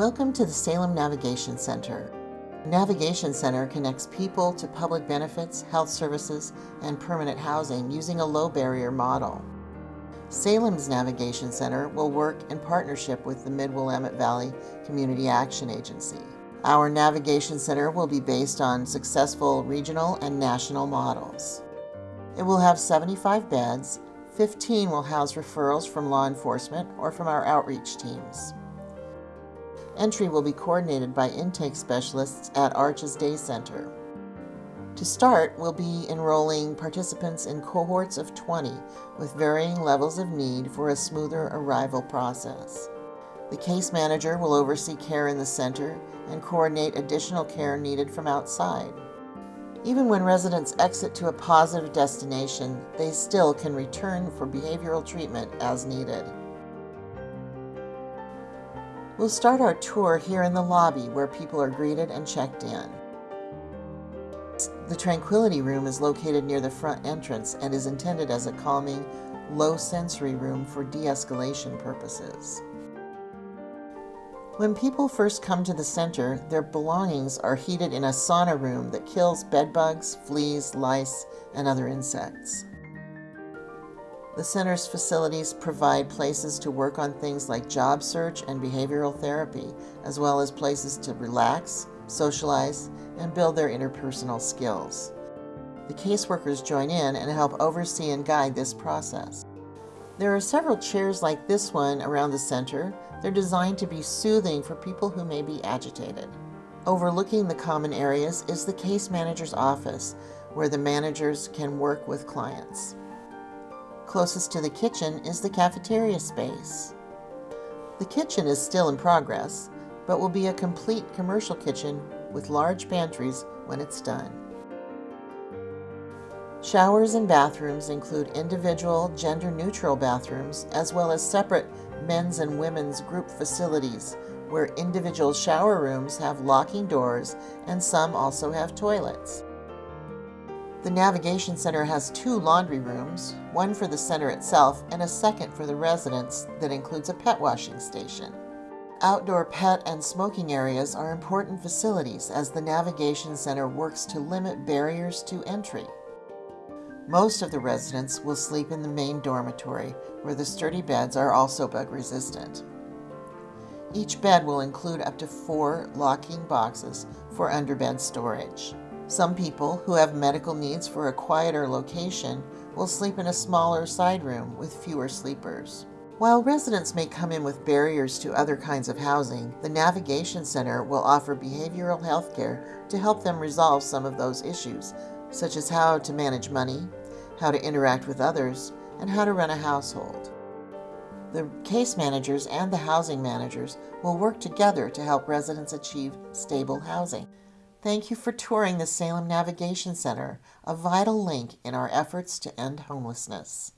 Welcome to the Salem Navigation Center. Navigation Center connects people to public benefits, health services, and permanent housing using a low barrier model. Salem's Navigation Center will work in partnership with the Mid-Willamette Valley Community Action Agency. Our Navigation Center will be based on successful regional and national models. It will have 75 beds, 15 will house referrals from law enforcement or from our outreach teams. Entry will be coordinated by intake specialists at Arches Day Center. To start, we'll be enrolling participants in cohorts of 20 with varying levels of need for a smoother arrival process. The case manager will oversee care in the center and coordinate additional care needed from outside. Even when residents exit to a positive destination, they still can return for behavioral treatment as needed. We'll start our tour here in the lobby where people are greeted and checked in. The Tranquility Room is located near the front entrance and is intended as a calming, low sensory room for de-escalation purposes. When people first come to the center, their belongings are heated in a sauna room that kills bedbugs, fleas, lice, and other insects. The center's facilities provide places to work on things like job search and behavioral therapy, as well as places to relax, socialize, and build their interpersonal skills. The caseworkers join in and help oversee and guide this process. There are several chairs like this one around the center. They're designed to be soothing for people who may be agitated. Overlooking the common areas is the case manager's office, where the managers can work with clients. Closest to the kitchen is the cafeteria space. The kitchen is still in progress, but will be a complete commercial kitchen with large pantries when it's done. Showers and bathrooms include individual, gender-neutral bathrooms, as well as separate men's and women's group facilities, where individual shower rooms have locking doors and some also have toilets. The Navigation Center has two laundry rooms, one for the center itself and a second for the residents that includes a pet washing station. Outdoor pet and smoking areas are important facilities as the Navigation Center works to limit barriers to entry. Most of the residents will sleep in the main dormitory, where the sturdy beds are also bug resistant. Each bed will include up to four locking boxes for underbed storage. Some people who have medical needs for a quieter location will sleep in a smaller side room with fewer sleepers. While residents may come in with barriers to other kinds of housing, the Navigation Center will offer behavioral health care to help them resolve some of those issues, such as how to manage money, how to interact with others, and how to run a household. The case managers and the housing managers will work together to help residents achieve stable housing. Thank you for touring the Salem Navigation Center, a vital link in our efforts to end homelessness.